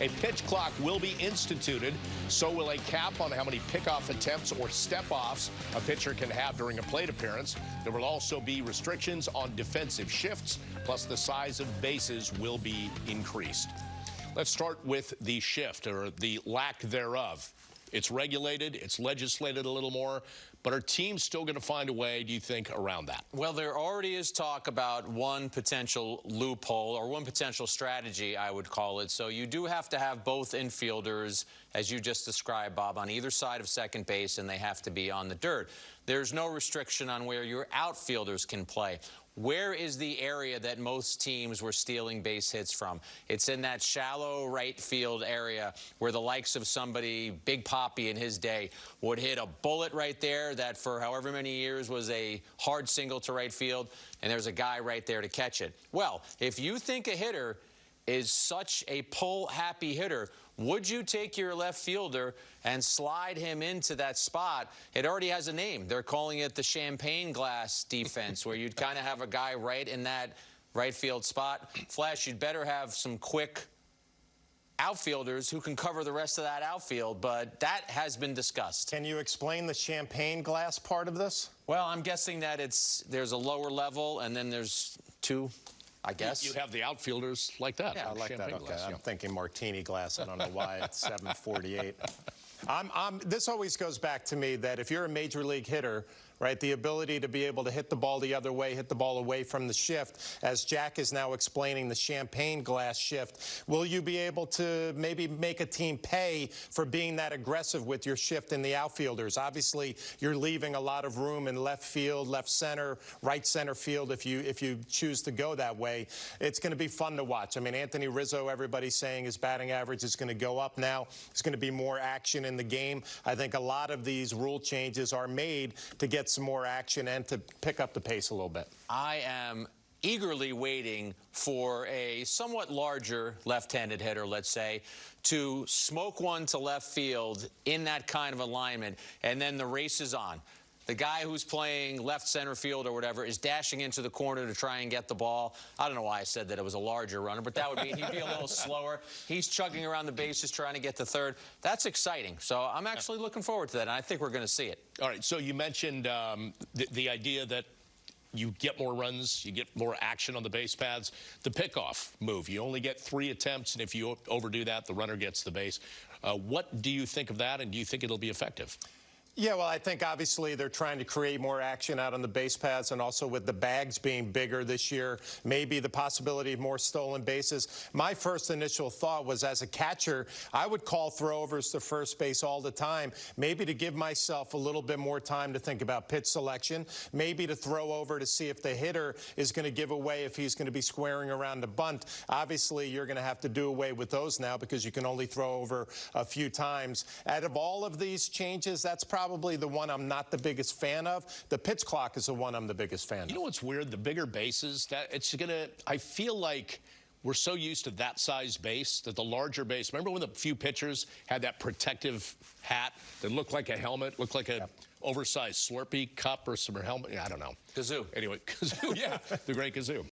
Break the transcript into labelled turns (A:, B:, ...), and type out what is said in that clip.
A: A pitch clock will be instituted. So will a cap on how many pickoff attempts or step-offs a pitcher can have during a plate appearance. There will also be restrictions on defensive shifts, plus the size of bases will be increased. Let's start with the shift, or the lack thereof. It's regulated, it's legislated a little more, but are teams still going to find a way, do you think, around that?
B: Well, there already is talk about one potential loophole or one potential strategy, I would call it. So you do have to have both infielders, as you just described, Bob, on either side of second base, and they have to be on the dirt. There's no restriction on where your outfielders can play. Where is the area that most teams were stealing base hits from? It's in that shallow right field area where the likes of somebody, Big Papi in his day, would hit a bullet right there that for however many years was a hard single to right field, and there's a guy right there to catch it. Well, if you think a hitter is such a pull-happy hitter, would you take your left fielder and slide him into that spot? It already has a name. They're calling it the champagne glass defense, where you'd kind of have a guy right in that right field spot. Flash, you'd better have some quick outfielders who can cover the rest of that outfield, but that has been discussed.
C: Can you explain the champagne glass part of this?
B: Well, I'm guessing that it's there's a lower level and then there's two I guess.
A: You have the outfielders like that.
C: Yeah, I like that. Okay. Glass, I'm yeah. thinking martini glass. I don't know why it's 748. I'm, I'm, this always goes back to me that if you're a major league hitter, right, the ability to be able to hit the ball the other way, hit the ball away from the shift, as Jack is now explaining the champagne glass shift, will you be able to maybe make a team pay for being that aggressive with your shift in the outfielders? Obviously, you're leaving a lot of room in left field, left center, right center field if you if you choose to go that way. It's going to be fun to watch. I mean, Anthony Rizzo, everybody's saying his batting average is going to go up now. There's going to be more action in the game. I think a lot of these rule changes are made to get some more action and to pick up the pace a little bit.
B: I am eagerly waiting for a somewhat larger left-handed hitter, let's say, to smoke one to left field in that kind of alignment, and then the race is on the guy who's playing left center field or whatever is dashing into the corner to try and get the ball. I don't know why I said that it was a larger runner, but that would mean he'd be a little slower. He's chugging around the bases trying to get to third. That's exciting. So I'm actually looking forward to that, and I think we're going to see it.
A: All right, so you mentioned um, the, the idea that you get more runs, you get more action on the base paths. The pickoff move, you only get three attempts, and if you overdo that, the runner gets the base. Uh, what do you think of that, and do you think it'll be effective?
C: Yeah, well, I think obviously they're trying to create more action out on the base paths and also with the bags being bigger this year, maybe the possibility of more stolen bases. My first initial thought was as a catcher, I would call throwovers to first base all the time, maybe to give myself a little bit more time to think about pitch selection, maybe to throw over to see if the hitter is going to give away if he's going to be squaring around the bunt. Obviously, you're going to have to do away with those now because you can only throw over a few times. Out of all of these changes, that's probably probably the one I'm not the biggest fan of. The pitch clock is the one I'm the biggest fan of.
A: You know what's weird? The bigger bases, that it's going to, I feel like we're so used to that size base that the larger base, remember when the few pitchers had that protective hat that looked like a helmet, looked like a yep. oversized Slurpee cup or some helmet? I don't know.
B: Kazoo.
A: Anyway, Kazoo, yeah, the great Kazoo.